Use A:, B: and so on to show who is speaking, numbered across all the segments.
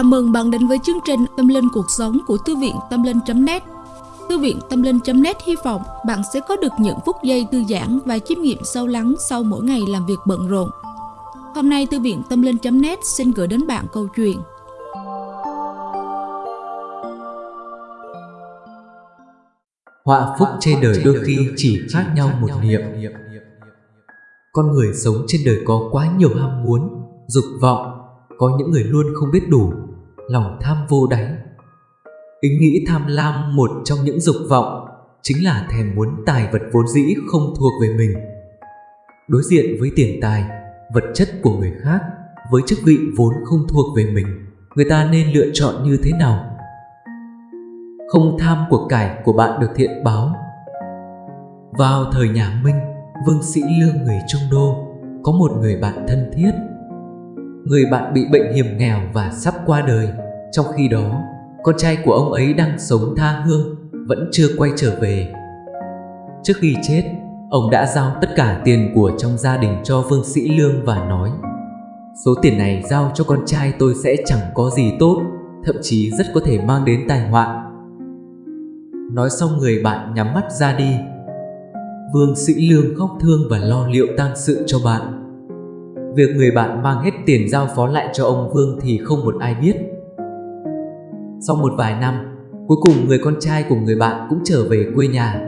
A: Chào mừng bạn đến với chương trình Tâm Linh Cuộc Sống của Thư viện Tâm Linh.net Thư viện Tâm Linh.net hy vọng bạn sẽ có được những phút giây thư giãn và chiêm nghiệm sâu lắng sau mỗi ngày làm việc bận rộn. Hôm nay Thư viện Tâm Linh.net xin gửi đến bạn câu chuyện.
B: Họa phúc trên đời đôi khi chỉ khác nhau một niệm. Con người sống trên đời có quá nhiều ham muốn, dục vọng có những người luôn không biết đủ, lòng tham vô đáy. Ý nghĩ tham lam một trong những dục vọng chính là thèm muốn tài vật vốn dĩ không thuộc về mình. Đối diện với tiền tài, vật chất của người khác với chức vị vốn không thuộc về mình, người ta nên lựa chọn như thế nào? Không tham của cải của bạn được thiện báo. Vào thời nhà Minh, Vương Sĩ Lương người Trung Đô có một người bạn thân thiết người bạn bị bệnh hiểm nghèo và sắp qua đời. Trong khi đó, con trai của ông ấy đang sống tha hương, vẫn chưa quay trở về. Trước khi chết, ông đã giao tất cả tiền của trong gia đình cho Vương Sĩ Lương và nói Số tiền này giao cho con trai tôi sẽ chẳng có gì tốt, thậm chí rất có thể mang đến tai họa. Nói xong người bạn nhắm mắt ra đi. Vương Sĩ Lương khóc thương và lo liệu tang sự cho bạn. Việc người bạn mang hết tiền giao phó lại cho ông Vương thì không một ai biết. Sau một vài năm, cuối cùng người con trai của người bạn cũng trở về quê nhà.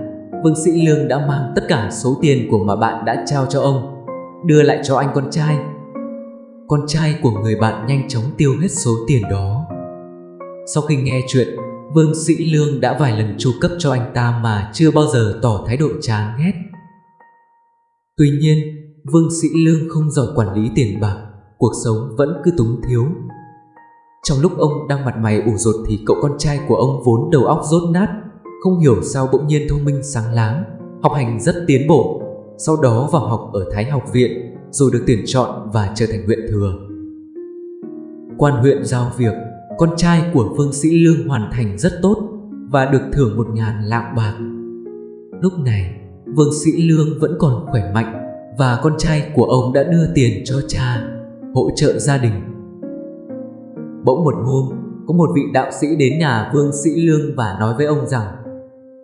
B: Vương Sĩ Lương đã mang tất cả số tiền của mà bạn đã trao cho ông, đưa lại cho anh con trai. Con trai của người bạn nhanh chóng tiêu hết số tiền đó. Sau khi nghe chuyện, Vương Sĩ Lương đã vài lần chu cấp cho anh ta mà chưa bao giờ tỏ thái độ chán ghét. Tuy nhiên, Vương Sĩ Lương không giỏi quản lý tiền bạc, cuộc sống vẫn cứ túng thiếu. Trong lúc ông đang mặt mày ủ rột thì cậu con trai của ông vốn đầu óc rốt nát, không hiểu sao bỗng nhiên thông minh sáng láng, học hành rất tiến bộ, sau đó vào học ở Thái học viện, rồi được tuyển chọn và trở thành huyện thừa. Quan huyện giao việc, con trai của Vương Sĩ Lương hoàn thành rất tốt và được thưởng một ngàn lạng bạc. Lúc này, Vương Sĩ Lương vẫn còn khỏe mạnh và con trai của ông đã đưa tiền cho cha, hỗ trợ gia đình. Bỗng một hôm, có một vị đạo sĩ đến nhà Vương Sĩ Lương và nói với ông rằng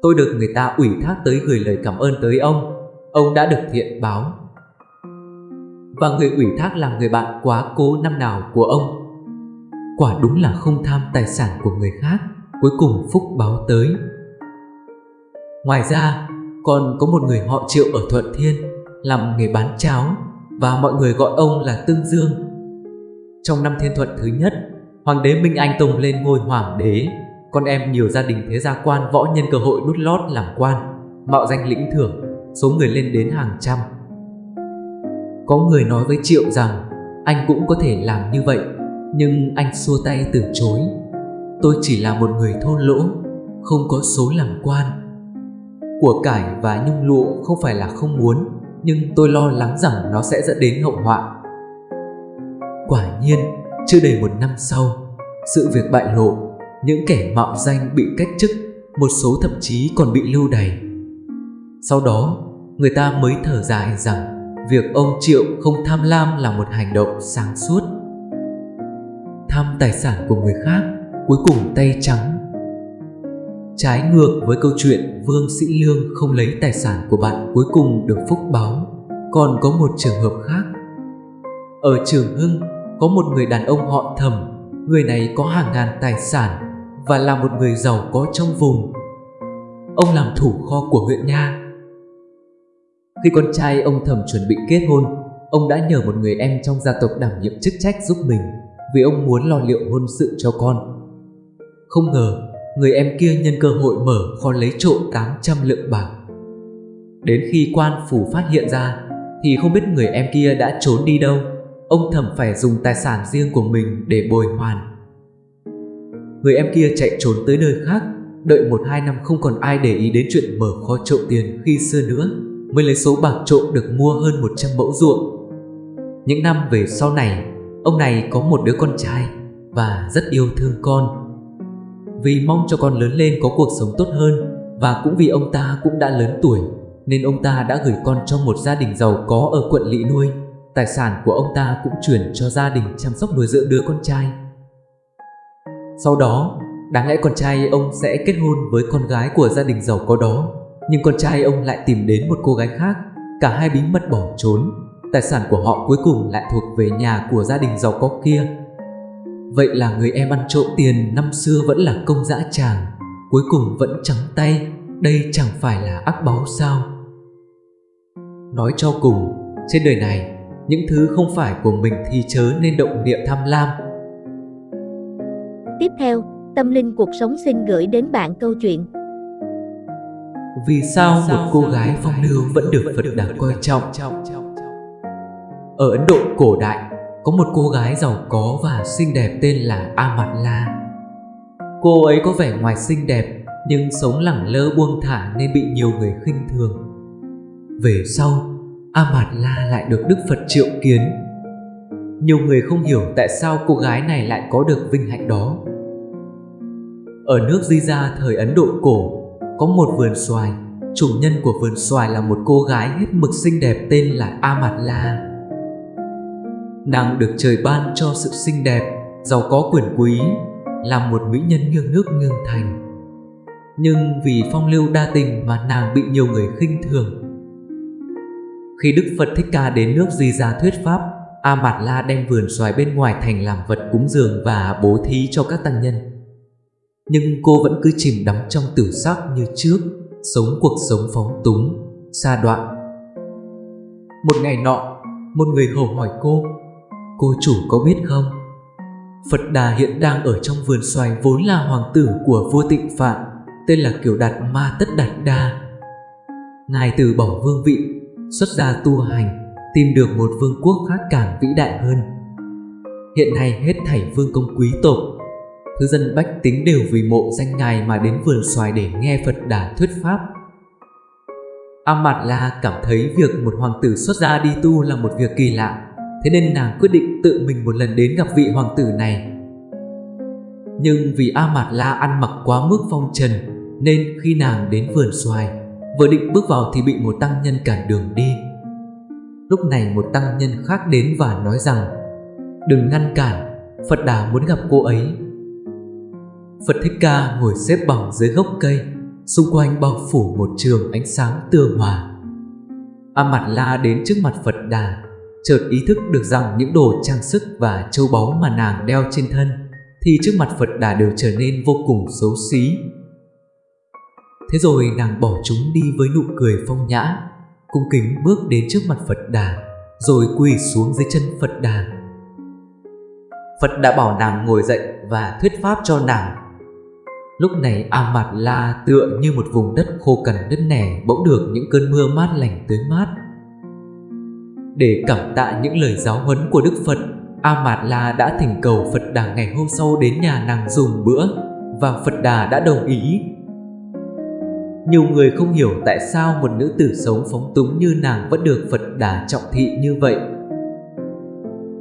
B: Tôi được người ta ủy thác tới gửi lời cảm ơn tới ông, ông đã được thiện báo. Và người ủy thác là người bạn quá cố năm nào của ông. Quả đúng là không tham tài sản của người khác, cuối cùng phúc báo tới. Ngoài ra, còn có một người họ triệu ở Thuận Thiên làm nghề bán cháo và mọi người gọi ông là Tương Dương. Trong năm thiên thuận thứ nhất, Hoàng đế Minh Anh Tùng lên ngôi hoàng đế, con em nhiều gia đình thế gia quan võ nhân cơ hội đút lót làm quan, mạo danh lĩnh thưởng, số người lên đến hàng trăm. Có người nói với Triệu rằng anh cũng có thể làm như vậy, nhưng anh xua tay từ chối. Tôi chỉ là một người thôn lỗ, không có số làm quan. Của cải và nhung lụa không phải là không muốn, nhưng tôi lo lắng rằng nó sẽ dẫn đến hậu họa. Quả nhiên, chưa đầy một năm sau, sự việc bại lộ, những kẻ mạo danh bị cách chức, một số thậm chí còn bị lưu đày. Sau đó, người ta mới thở dài rằng việc ông Triệu không tham lam là một hành động sáng suốt. Tham tài sản của người khác, cuối cùng tay trắng Trái ngược với câu chuyện Vương Sĩ Lương không lấy tài sản của bạn cuối cùng được phúc báo, còn có một trường hợp khác. Ở Trường Hưng, có một người đàn ông họ thầm, người này có hàng ngàn tài sản và là một người giàu có trong vùng. Ông làm thủ kho của huyện Nha. Khi con trai ông thầm chuẩn bị kết hôn, ông đã nhờ một người em trong gia tộc đảm nhiệm chức trách giúp mình vì ông muốn lo liệu hôn sự cho con. Không ngờ người em kia nhân cơ hội mở kho lấy trộm 800 lượng bạc. Đến khi quan phủ phát hiện ra thì không biết người em kia đã trốn đi đâu. Ông thẩm phải dùng tài sản riêng của mình để bồi hoàn. Người em kia chạy trốn tới nơi khác, đợi một hai năm không còn ai để ý đến chuyện mở kho trộm tiền khi xưa nữa, mới lấy số bạc trộm được mua hơn 100 mẫu ruộng. Những năm về sau này, ông này có một đứa con trai và rất yêu thương con vì mong cho con lớn lên có cuộc sống tốt hơn và cũng vì ông ta cũng đã lớn tuổi nên ông ta đã gửi con cho một gia đình giàu có ở quận Lỵ nuôi. Tài sản của ông ta cũng chuyển cho gia đình chăm sóc nuôi dưỡng đứa con trai. Sau đó, đáng lẽ con trai ông sẽ kết hôn với con gái của gia đình giàu có đó, nhưng con trai ông lại tìm đến một cô gái khác, cả hai bí mật bỏ trốn. Tài sản của họ cuối cùng lại thuộc về nhà của gia đình giàu có kia. Vậy là người em ăn trộm tiền năm xưa vẫn là công dã tràng, cuối cùng vẫn trắng tay, đây chẳng phải là ác báo sao? Nói cho cùng, trên đời này, những thứ không phải của mình thì chớ nên động niệm tham lam.
C: Tiếp theo, Tâm Linh Cuộc Sống xin gửi đến bạn câu chuyện
B: Vì sao một cô gái phong lưu vẫn được Phật đà coi trọng? Ở Ấn Độ cổ đại, có một cô gái giàu có và xinh đẹp tên là Amatla. Cô ấy có vẻ ngoài xinh đẹp nhưng sống lẳng lơ buông thả nên bị nhiều người khinh thường. Về sau, Amatla lại được Đức Phật triệu kiến. Nhiều người không hiểu tại sao cô gái này lại có được vinh hạnh đó. Ở nước Di Gia thời Ấn Độ cổ, có một vườn xoài. Chủ nhân của vườn xoài là một cô gái hết mực xinh đẹp tên là Amatla. Nàng được trời ban cho sự xinh đẹp, giàu có quyền quý, là một mỹ nhân nghiêng nước nghiêng thành. Nhưng vì phong lưu đa tình mà nàng bị nhiều người khinh thường. Khi Đức Phật Thích Ca đến nước Di Gia thuyết pháp, A Mạt La đem vườn xoài bên ngoài thành làm vật cúng dường và bố thí cho các tăng nhân. Nhưng cô vẫn cứ chìm đắm trong tử sắc như trước, sống cuộc sống phóng túng, xa đoạn. Một ngày nọ, một người hầu hỏi cô, cô chủ có biết không? Phật Đà hiện đang ở trong vườn xoài vốn là hoàng tử của vua tịnh Phạn, tên là Kiều Đạt Ma Tất Đạt Đa. Ngài từ bỏ vương vị, xuất gia tu hành, tìm được một vương quốc khác càng vĩ đại hơn. Hiện nay hết thảy vương công quý tộc, thứ dân bách tính đều vì mộ danh ngài mà đến vườn xoài để nghe Phật Đà thuyết pháp. Amat La cảm thấy việc một hoàng tử xuất gia đi tu là một việc kỳ lạ, thế nên nàng quyết định tự mình một lần đến gặp vị hoàng tử này. Nhưng vì A Mạt La ăn mặc quá mức phong trần, nên khi nàng đến vườn xoài, vừa định bước vào thì bị một tăng nhân cản đường đi. Lúc này một tăng nhân khác đến và nói rằng Đừng ngăn cản, Phật Đà muốn gặp cô ấy. Phật Thích Ca ngồi xếp bằng dưới gốc cây, xung quanh bao phủ một trường ánh sáng tường hòa. A Mạt La đến trước mặt Phật Đà, chợt ý thức được rằng những đồ trang sức và châu báu mà nàng đeo trên thân thì trước mặt Phật Đà đều trở nên vô cùng xấu xí. Thế rồi nàng bỏ chúng đi với nụ cười phong nhã, cung kính bước đến trước mặt Phật Đà, rồi quỳ xuống dưới chân Phật Đà. Phật đã bảo nàng ngồi dậy và thuyết pháp cho nàng. Lúc này A Mạt La tựa như một vùng đất khô cằn đất nẻ bỗng được những cơn mưa mát lành tới mát. Để cảm tạ những lời giáo huấn của Đức Phật, A Mạt La đã thỉnh cầu Phật Đà ngày hôm sau đến nhà nàng dùng bữa và Phật Đà đã đồng ý. Nhiều người không hiểu tại sao một nữ tử sống phóng túng như nàng vẫn được Phật Đà trọng thị như vậy.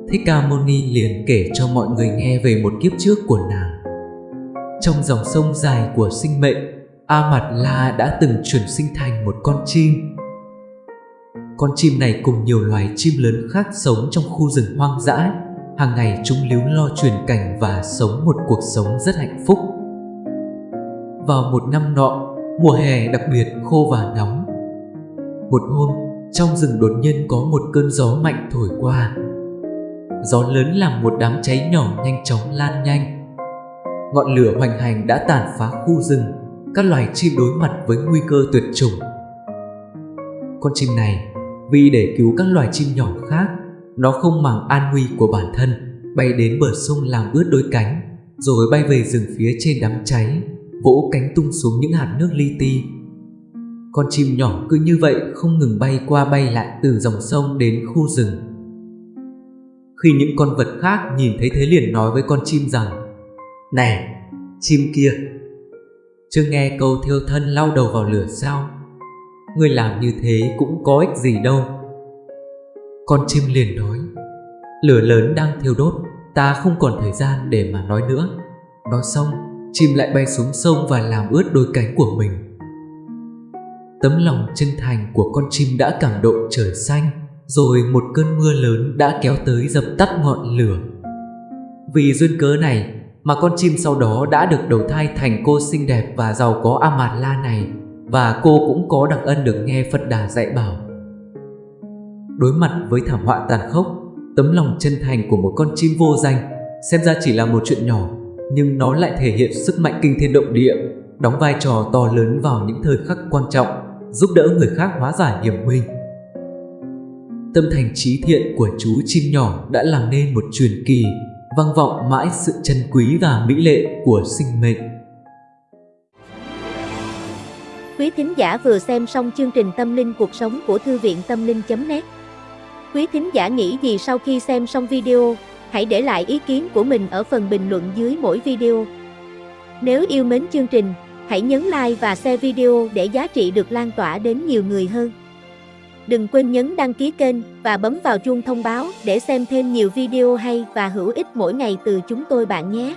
B: Thích Ca Mâu Ni liền kể cho mọi người nghe về một kiếp trước của nàng. Trong dòng sông dài của sinh mệnh, A Mạt La đã từng chuyển sinh thành một con chim. Con chim này cùng nhiều loài chim lớn khác sống trong khu rừng hoang dã. Hàng ngày chúng líu lo truyền cảnh và sống một cuộc sống rất hạnh phúc. Vào một năm nọ, mùa hè đặc biệt khô và nóng. Một hôm, trong rừng đột nhiên có một cơn gió mạnh thổi qua. Gió lớn làm một đám cháy nhỏ nhanh chóng lan nhanh. Ngọn lửa hoành hành đã tàn phá khu rừng, các loài chim đối mặt với nguy cơ tuyệt chủng. Con chim này, vì để cứu các loài chim nhỏ khác, nó không màng an nguy của bản thân, bay đến bờ sông làm ướt đôi cánh, rồi bay về rừng phía trên đám cháy vỗ cánh tung xuống những hạt nước li ti. Con chim nhỏ cứ như vậy không ngừng bay qua bay lại từ dòng sông đến khu rừng. Khi những con vật khác nhìn thấy thế liền nói với con chim rằng Này, chim kia, chưa nghe câu thiêu thân lau đầu vào lửa sao? Người làm như thế cũng có ích gì đâu. Con chim liền nói Lửa lớn đang thiêu đốt, ta không còn thời gian để mà nói nữa. Nói xong, chim lại bay xuống sông và làm ướt đôi cánh của mình. Tấm lòng chân thành của con chim đã cảm động trời xanh, rồi một cơn mưa lớn đã kéo tới dập tắt ngọn lửa. Vì duyên cớ này mà con chim sau đó đã được đầu thai thành cô xinh đẹp và giàu có Amatla này và cô cũng có đặc ân được nghe Phật Đà dạy bảo. Đối mặt với thảm họa tàn khốc, tấm lòng chân thành của một con chim vô danh xem ra chỉ là một chuyện nhỏ nhưng nó lại thể hiện sức mạnh kinh thiên động địa, đóng vai trò to lớn vào những thời khắc quan trọng, giúp đỡ người khác hóa giải hiểm nguy. Tâm thành trí thiện của chú chim nhỏ đã làm nên một truyền kỳ, vang vọng mãi sự chân quý và mỹ lệ của sinh mệnh.
C: Quý thính giả vừa xem xong chương trình Tâm linh cuộc sống của Thư viện Tâm linh.net Quý thính giả nghĩ gì sau khi xem xong video? Hãy để lại ý kiến của mình ở phần bình luận dưới mỗi video. Nếu yêu mến chương trình, hãy nhấn like và share video để giá trị được lan tỏa đến nhiều người hơn. Đừng quên nhấn đăng ký kênh và bấm vào chuông thông báo để xem thêm nhiều video hay và hữu ích mỗi ngày từ chúng tôi bạn nhé.